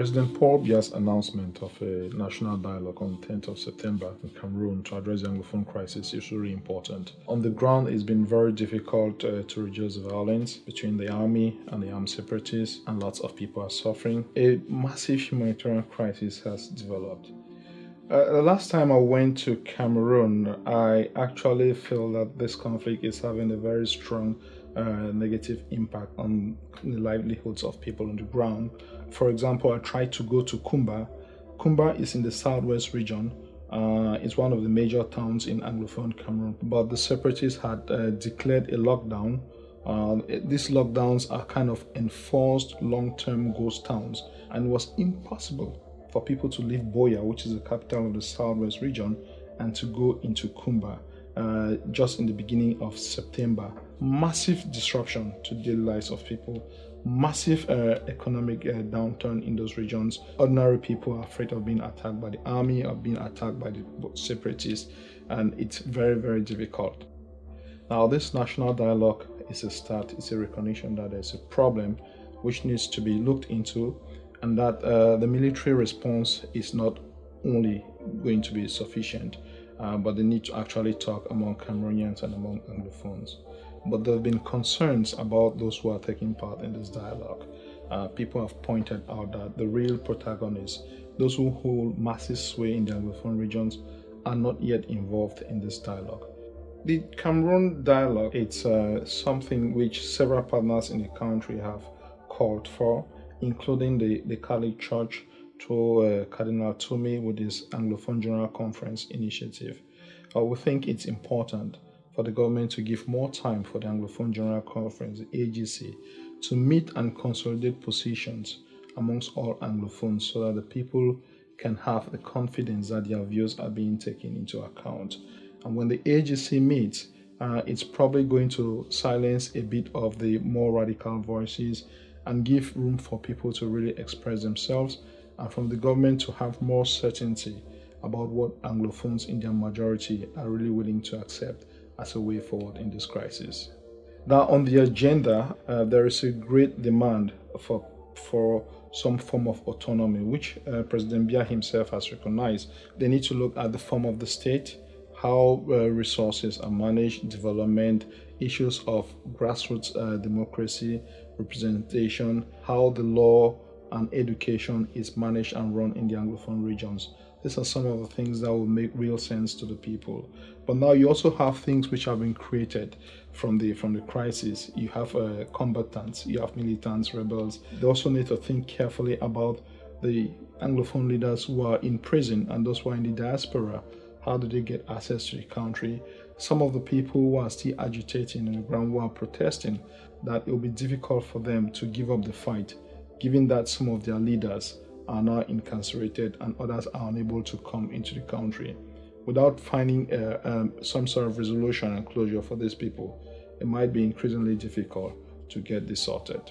President Paul Biya's announcement of a national dialogue on 10th of September in Cameroon to address the Anglophone crisis is really important. On the ground, it's been very difficult uh, to reduce the violence between the army and the armed separatists, and lots of people are suffering. A massive humanitarian crisis has developed. Uh, the last time I went to Cameroon, I actually feel that this conflict is having a very strong uh, negative impact on the livelihoods of people on the ground. For example, I tried to go to Kumba. Kumba is in the southwest region. Uh, it's one of the major towns in Anglophone Cameroon, but the separatists had uh, declared a lockdown. Uh, these lockdowns are kind of enforced long-term ghost towns, and it was impossible for people to leave Buea, which is the capital of the southwest region, and to go into Kumba uh, just in the beginning of September. Massive disruption to the lives of people, massive uh, economic uh, downturn in those regions. Ordinary people are afraid of being attacked by the army or being attacked by the separatists, and it's very, very difficult. Now, this national dialogue is a start, it's a recognition that there's a problem which needs to be looked into, and that uh, the military response is not only going to be sufficient uh, but they need to actually talk among Cameroonians and among Anglophones. But there have been concerns about those who are taking part in this dialogue. Uh, people have pointed out that the real protagonists, those who hold massive sway in the Anglophone regions, are not yet involved in this dialogue. The Cameroon dialogue, it's uh, something which several partners in the country have called for, including the, the Catholic Church, to uh, Cardinal Tumi with his Anglophone General Conference initiative. Uh, we think it's important for the government to give more time for the Anglophone General Conference, the AGC, to meet and consolidate positions amongst all Anglophones so that the people can have the confidence that their views are being taken into account. And when the AGC meets, uh, it's probably going to silence a bit of the more radical voices and give room for people to really express themselves and from the government to have more certainty about what Anglophones in their majority are really willing to accept as a way forward in this crisis. Now, on the agenda, uh, there is a great demand for, for some form of autonomy, which uh, President Biya himself has recognized. They need to look at the form of the state, how uh, resources are managed, development, issues of grassroots uh, democracy, representation, how the law and education is managed and run in the Anglophone regions. These are some of the things that will make real sense to the people. But now you also have things which have been created from the from the crisis. You have uh, combatants, you have militants, rebels. They also need to think carefully about the Anglophone leaders who are in prison and those who are in the diaspora. How do they get access to the country? Some of the people who are still agitating on the ground, who are protesting, that it will be difficult for them to give up the fight given that some of their leaders are now incarcerated and others are unable to come into the country. Without finding uh, um, some sort of resolution and closure for these people, it might be increasingly difficult to get this sorted.